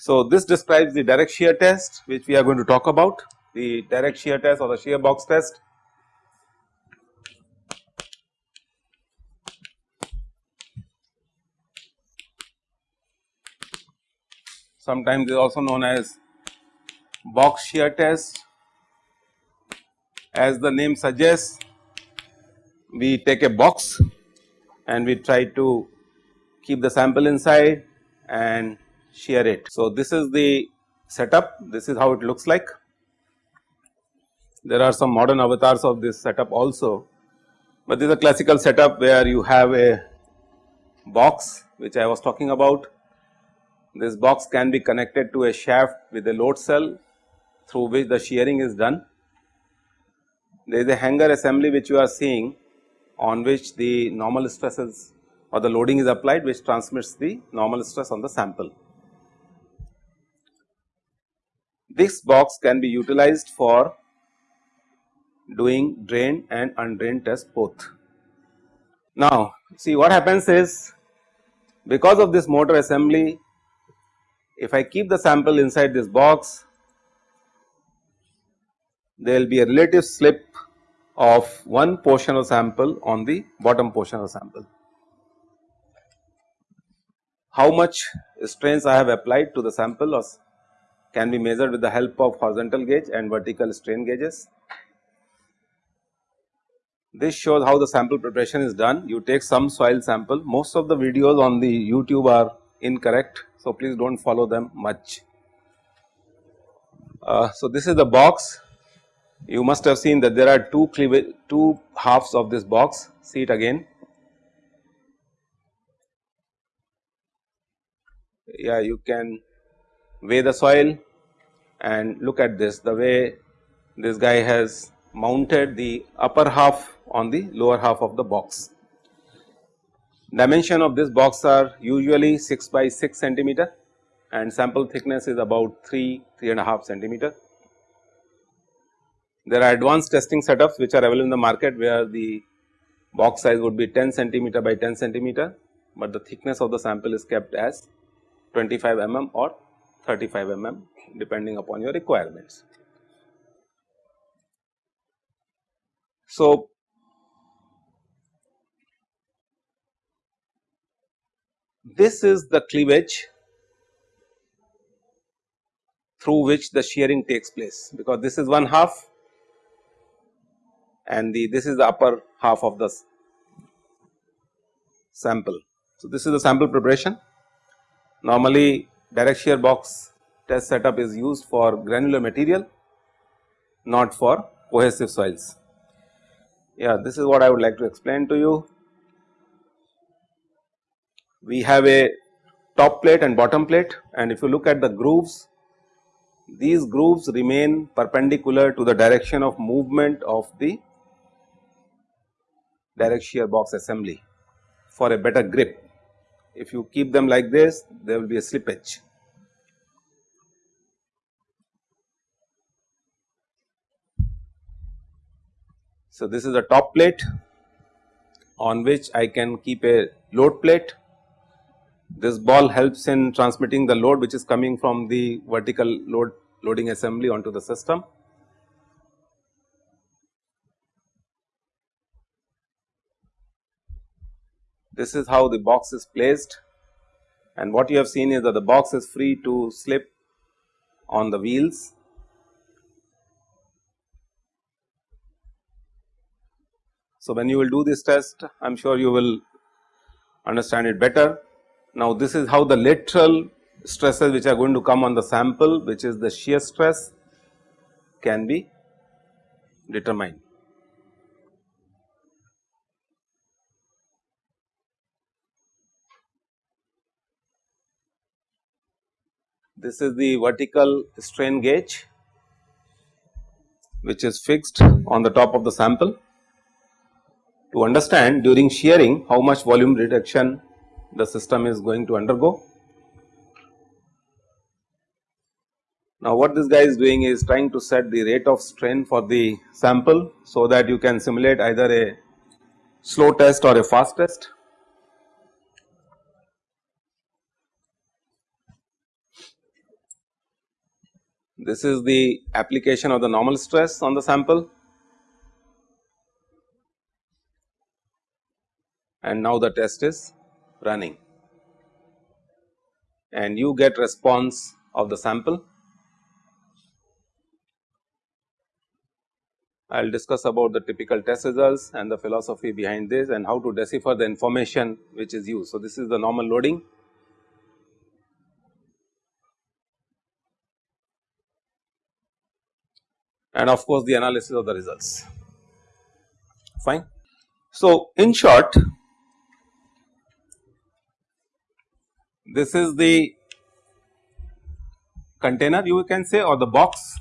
So, this describes the direct shear test which we are going to talk about the direct shear test or the shear box test. Sometimes is also known as box shear test as the name suggests we take a box and we try to keep the sample inside and shear it. So, this is the setup this is how it looks like. There are some modern avatars of this setup also, but this is a classical setup where you have a box which I was talking about. This box can be connected to a shaft with a load cell through which the shearing is done. There is a hanger assembly which you are seeing on which the normal stresses or the loading is applied which transmits the normal stress on the sample. This box can be utilized for doing drain and undrained test both. Now, see what happens is because of this motor assembly if I keep the sample inside this box there will be a relative slip of one portion of sample on the bottom portion of sample. How much strains I have applied to the sample can be measured with the help of horizontal gauge and vertical strain gauges. This shows how the sample preparation is done. You take some soil sample, most of the videos on the YouTube are incorrect. So, please do not follow them much. Uh, so, this is the box. You must have seen that there are two two halves of this box, see it again. Yeah, you can weigh the soil and look at this the way this guy has mounted the upper half on the lower half of the box. Dimension of this box are usually 6 by 6 centimeter and sample thickness is about 3, 3 and a half centimeter. There are advanced testing setups which are available in the market where the box size would be 10 centimeter by 10 centimeter, but the thickness of the sample is kept as 25 mm or 35 mm depending upon your requirements. So, this is the cleavage through which the shearing takes place because this is one half and the this is the upper half of the sample. So, this is the sample preparation normally direct shear box test setup is used for granular material not for cohesive soils. Yeah, this is what I would like to explain to you. We have a top plate and bottom plate and if you look at the grooves, these grooves remain perpendicular to the direction of movement of the direct shear box assembly for a better grip. If you keep them like this, there will be a slippage. So, this is a top plate on which I can keep a load plate. This ball helps in transmitting the load which is coming from the vertical load loading assembly onto the system. This is how the box is placed and what you have seen is that the box is free to slip on the wheels So, when you will do this test I am sure you will understand it better. Now, this is how the lateral stresses which are going to come on the sample which is the shear stress can be determined. This is the vertical strain gauge which is fixed on the top of the sample to understand during shearing how much volume reduction the system is going to undergo. Now, what this guy is doing is trying to set the rate of strain for the sample, so that you can simulate either a slow test or a fast test. This is the application of the normal stress on the sample and now the test is running and you get response of the sample. I will discuss about the typical test results and the philosophy behind this and how to decipher the information which is used. So, this is the normal loading and of course, the analysis of the results fine. So, in short this is the container you can say or the box.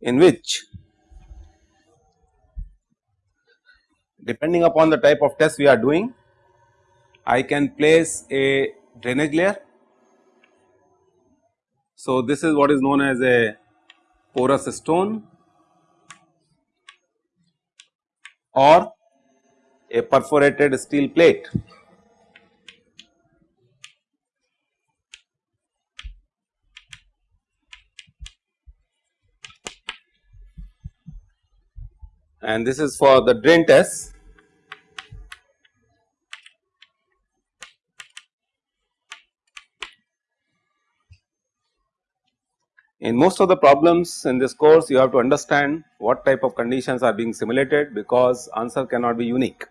In which depending upon the type of test we are doing I can place a drainage layer. So, this is what is known as a porous stone or a perforated steel plate. And this is for the drain test In most of the problems in this course you have to understand what type of conditions are being simulated because answer cannot be unique.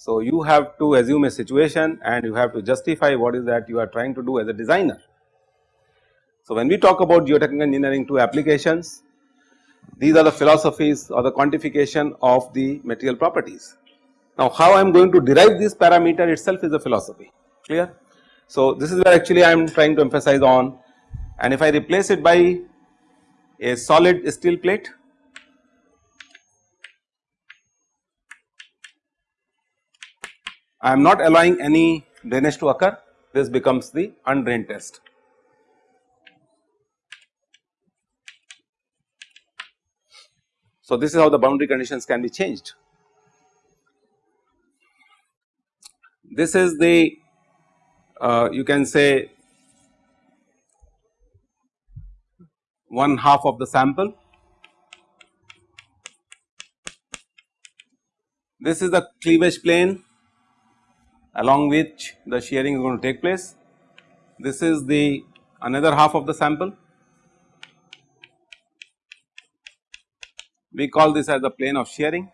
So, you have to assume a situation and you have to justify what is that you are trying to do as a designer. So, when we talk about geotechnical engineering to applications these are the philosophies or the quantification of the material properties. Now, how I am going to derive this parameter itself is a philosophy clear. So, this is where actually I am trying to emphasize on and if I replace it by a solid steel plate I am not allowing any drainage to occur this becomes the undrained test. So, this is how the boundary conditions can be changed. This is the uh, you can say one half of the sample. This is the cleavage plane along which the shearing is going to take place. This is the another half of the sample. We call this as the plane of shearing.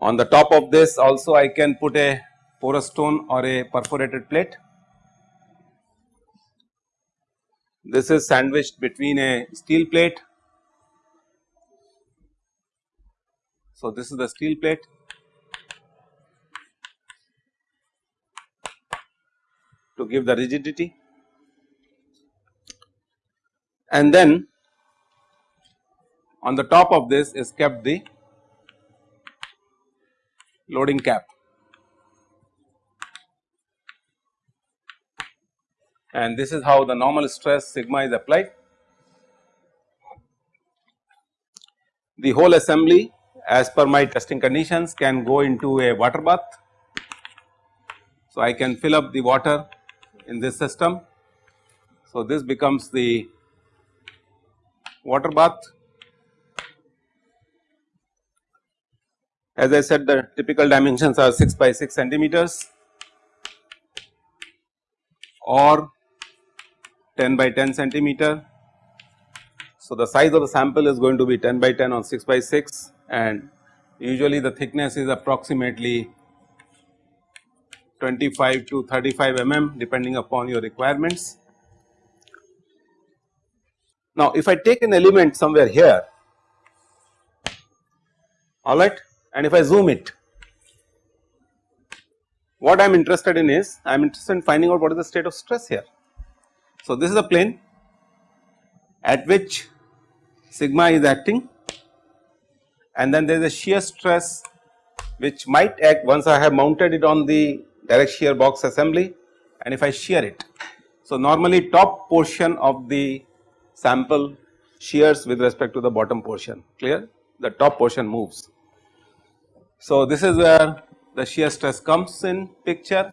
On the top of this also I can put a porous stone or a perforated plate. This is sandwiched between a steel plate. So, this is the steel plate to give the rigidity and then on the top of this is kept the loading cap. and this is how the normal stress sigma is applied. The whole assembly as per my testing conditions can go into a water bath. So, I can fill up the water in this system. So, this becomes the water bath. As I said the typical dimensions are 6 by 6 centimeters or 10 by 10 centimeter. So, the size of the sample is going to be 10 by 10 or 6 by 6 and usually the thickness is approximately 25 to 35 mm depending upon your requirements. Now, if I take an element somewhere here alright and if I zoom it what I am interested in is I am interested in finding out what is the state of stress here. So, this is a plane at which sigma is acting and then there is a shear stress which might act once I have mounted it on the direct shear box assembly and if I shear it. So, normally top portion of the sample shears with respect to the bottom portion clear the top portion moves. So, this is where the shear stress comes in picture.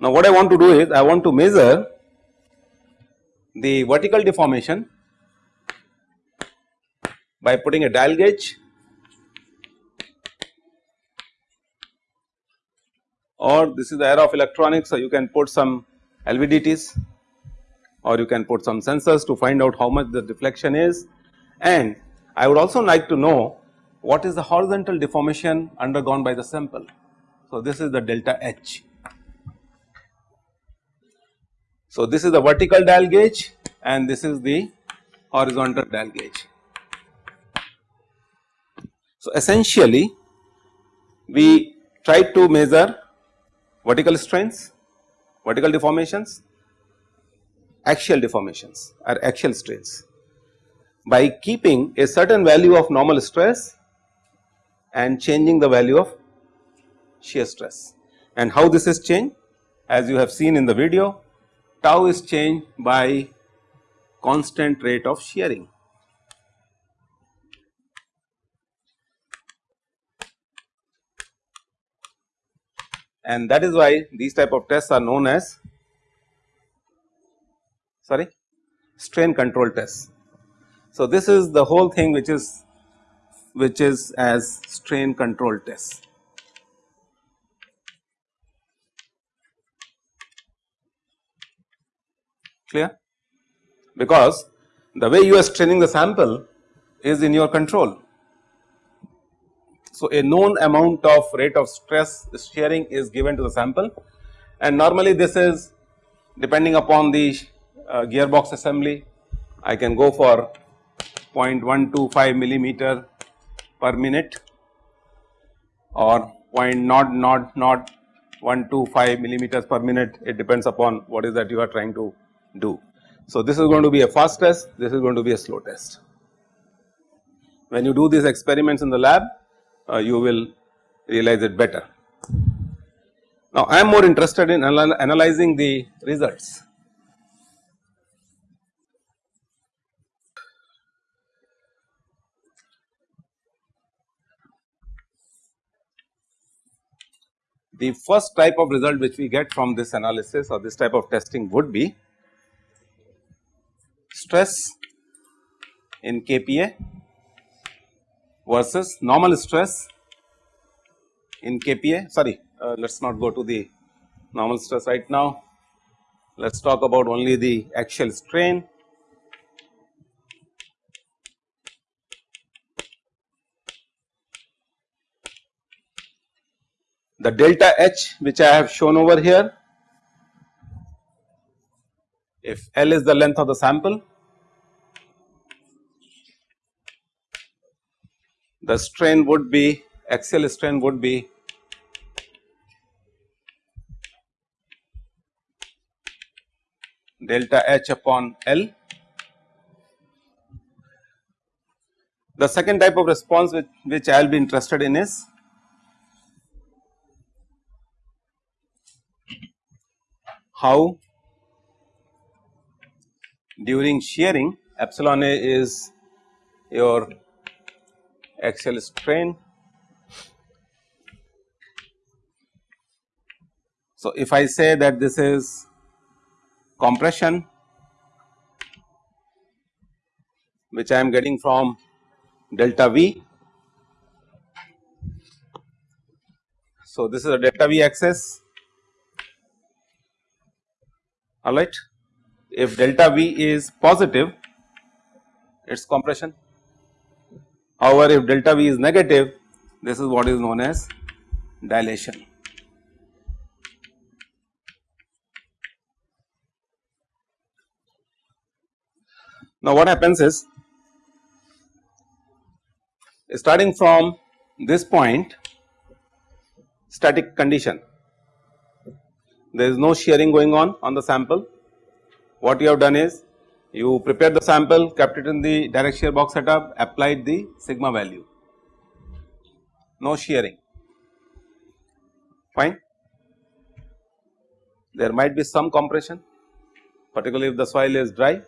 Now, what I want to do is I want to measure the vertical deformation by putting a dial gauge or this is the era of electronics so you can put some LVDTs or you can put some sensors to find out how much the deflection is and I would also like to know what is the horizontal deformation undergone by the sample. So, this is the delta H. So, this is the vertical dial gauge and this is the horizontal dial gauge. So, essentially we try to measure vertical strains, vertical deformations, axial deformations or axial strains by keeping a certain value of normal stress and changing the value of shear stress. And how this is changed? As you have seen in the video, tau is changed by constant rate of shearing. And that is why these type of tests are known as sorry strain control tests. So, this is the whole thing which is which is as strain control tests. Clear? Because the way you are straining the sample is in your control. So, a known amount of rate of stress shearing is given to the sample and normally this is depending upon the uh, gearbox assembly I can go for 0.125 millimeter per minute or 0.00125 millimeters per minute it depends upon what is that you are trying to do. So, this is going to be a fast test this is going to be a slow test. When you do these experiments in the lab uh, you will realize it better. Now, I am more interested in anal analyzing the results The first type of result which we get from this analysis or this type of testing would be stress in kPa versus normal stress in kPa sorry uh, let us not go to the normal stress right now. Let us talk about only the axial strain. The delta H which I have shown over here. If L is the length of the sample the strain would be axial strain would be delta H upon L. The second type of response which, which I will be interested in is how during shearing epsilon a is your axial strain. So, if I say that this is compression which I am getting from delta V. So, this is a delta V axis alright. If delta V is positive it is compression however if delta V is negative this is what is known as dilation. Now what happens is starting from this point static condition there is no shearing going on on the sample. What you have done is you prepared the sample, kept it in the direct shear box setup, applied the sigma value. no shearing fine. There might be some compression particularly if the soil is dry.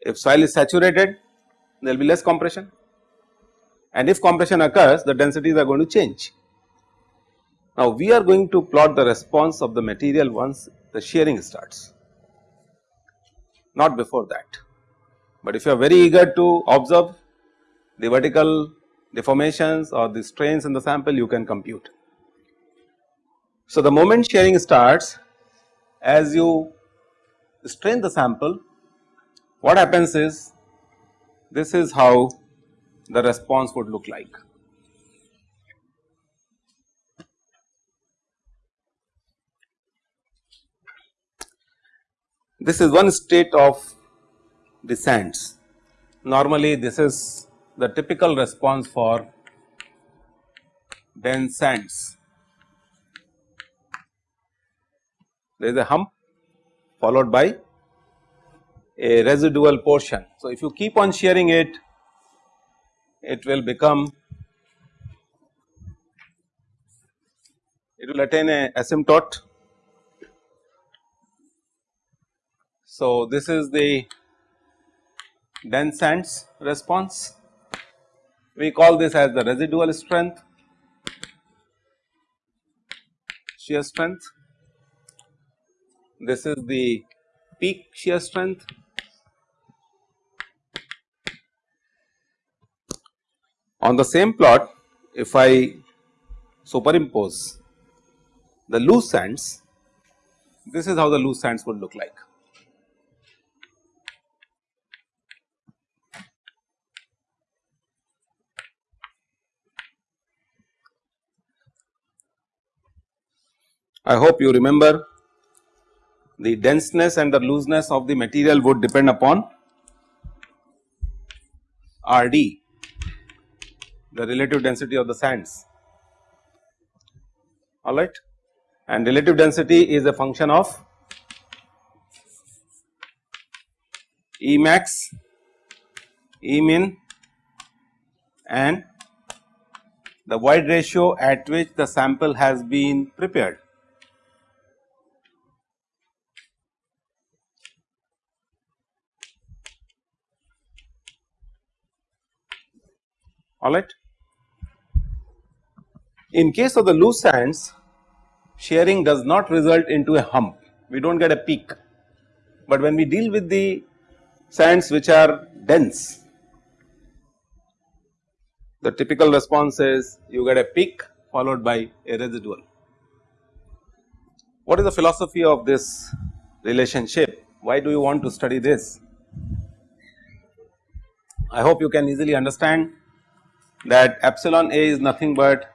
If soil is saturated there will be less compression and if compression occurs the densities are going to change. Now we are going to plot the response of the material once the shearing starts not before that. But if you are very eager to observe the vertical deformations or the strains in the sample you can compute. So, the moment shearing starts as you strain the sample what happens is this is how the response would look like. This is one state of the sands. Normally this is the typical response for dense sands. There is a hump followed by a residual portion. So, if you keep on shearing it, it will become it will attain a asymptote. So, this is the dense sands response. We call this as the residual strength, shear strength. This is the peak shear strength. On the same plot, if I superimpose the loose sands, this is how the loose sands would look like. I hope you remember the denseness and the looseness of the material would depend upon R d the relative density of the sands alright and relative density is a function of E max, E min and the void ratio at which the sample has been prepared. Alright. In case of the loose sands shearing does not result into a hump, we do not get a peak, but when we deal with the sands which are dense the typical response is you get a peak followed by a residual. What is the philosophy of this relationship? Why do you want to study this? I hope you can easily understand that epsilon A is nothing but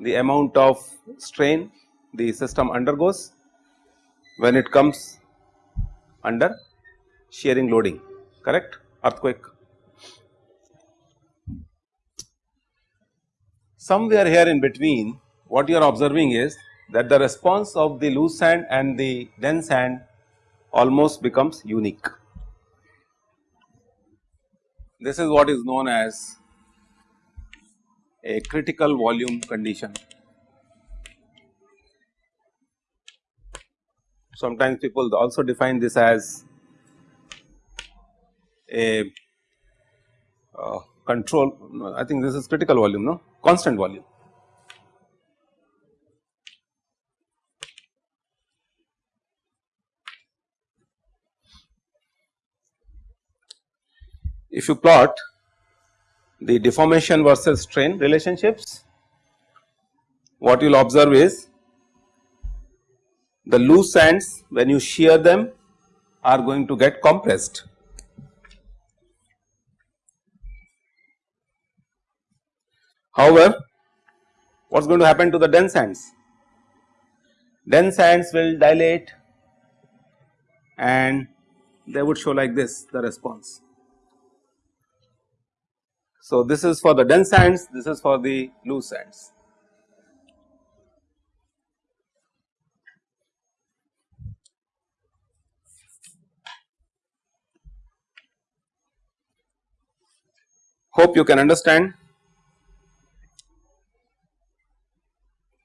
the amount of strain the system undergoes when it comes under shearing loading correct earthquake. Somewhere here in between what you are observing is that the response of the loose sand and the dense sand almost becomes unique. This is what is known as a critical volume condition. Sometimes people also define this as a uh, control, I think this is critical volume, no constant volume. If you plot the deformation versus strain relationships, what you will observe is the loose sands when you shear them are going to get compressed. However, what is going to happen to the dense sands? Dense sands will dilate and they would show like this the response. So, this is for the dense sands, this is for the loose sands. hope you can understand.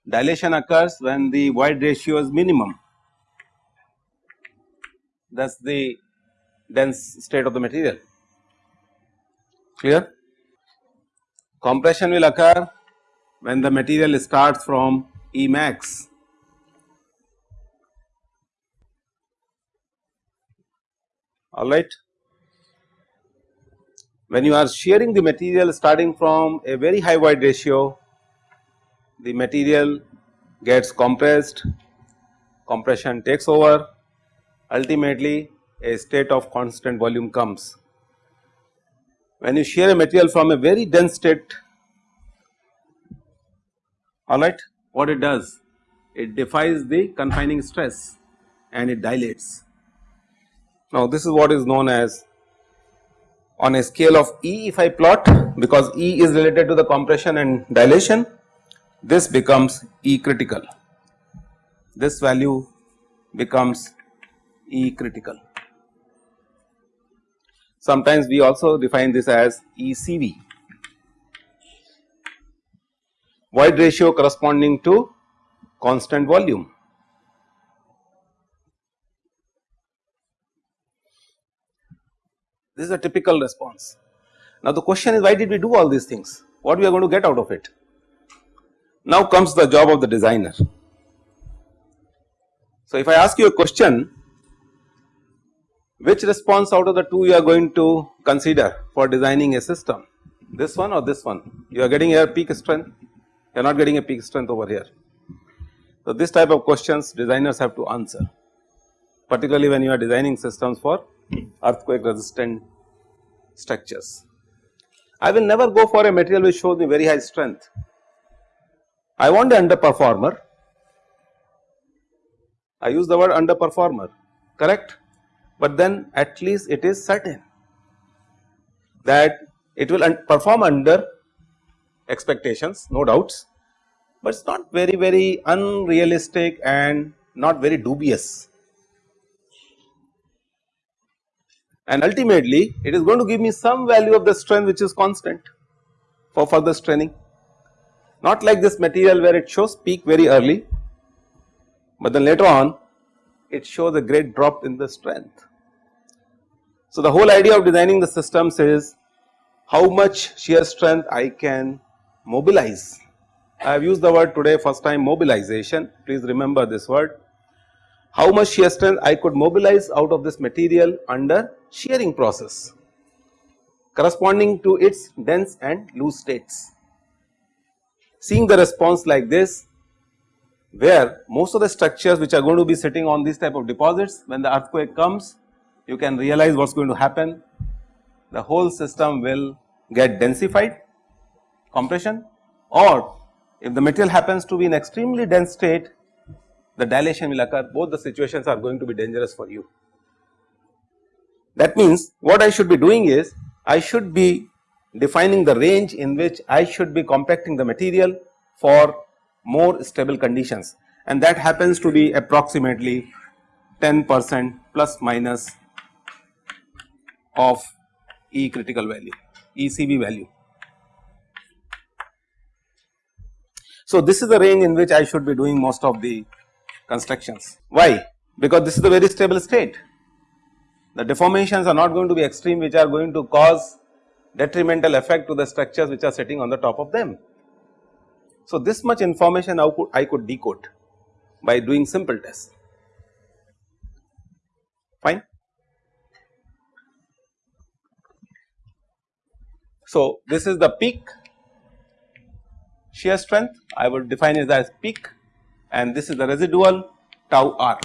Dilation occurs when the void ratio is minimum that is the dense state of the material clear. Compression will occur when the material starts from E max alright. When you are shearing the material starting from a very high void ratio the material gets compressed, compression takes over ultimately a state of constant volume comes. When you shear a material from a very dense state alright what it does it defies the confining stress and it dilates. Now this is what is known as on a scale of E if I plot because E is related to the compression and dilation this becomes E critical this value becomes E critical. Sometimes we also define this as ECV void ratio corresponding to constant volume. This is a typical response. Now the question is why did we do all these things? What we are going to get out of it? Now comes the job of the designer. So if I ask you a question which response out of the two you are going to consider for designing a system this one or this one you are getting here peak strength you are not getting a peak strength over here. So this type of questions designers have to answer particularly when you are designing systems for earthquake resistant structures. I will never go for a material which shows me very high strength. I want a underperformer. I use the word underperformer correct but then at least it is certain that it will un perform under expectations no doubts, but it is not very very unrealistic and not very dubious. And ultimately it is going to give me some value of the strength which is constant for further straining not like this material where it shows peak very early, but then later on it shows a great drop in the strength. So, the whole idea of designing the systems is how much shear strength I can mobilize. I have used the word today first time mobilization, please remember this word. How much shear strength I could mobilize out of this material under shearing process corresponding to its dense and loose states. Seeing the response like this where most of the structures which are going to be sitting on these type of deposits when the earthquake comes you can realize what is going to happen the whole system will get densified compression or if the material happens to be in extremely dense state the dilation will occur both the situations are going to be dangerous for you. That means what I should be doing is I should be defining the range in which I should be compacting the material for more stable conditions and that happens to be approximately 10 percent plus minus of E critical value ECV value. So, this is the range in which I should be doing most of the constructions. Why? Because this is a very stable state. The deformations are not going to be extreme which are going to cause detrimental effect to the structures which are sitting on the top of them. So, this much information I could, I could decode by doing simple tests fine. So, this is the peak shear strength I will define it as peak and this is the residual tau r.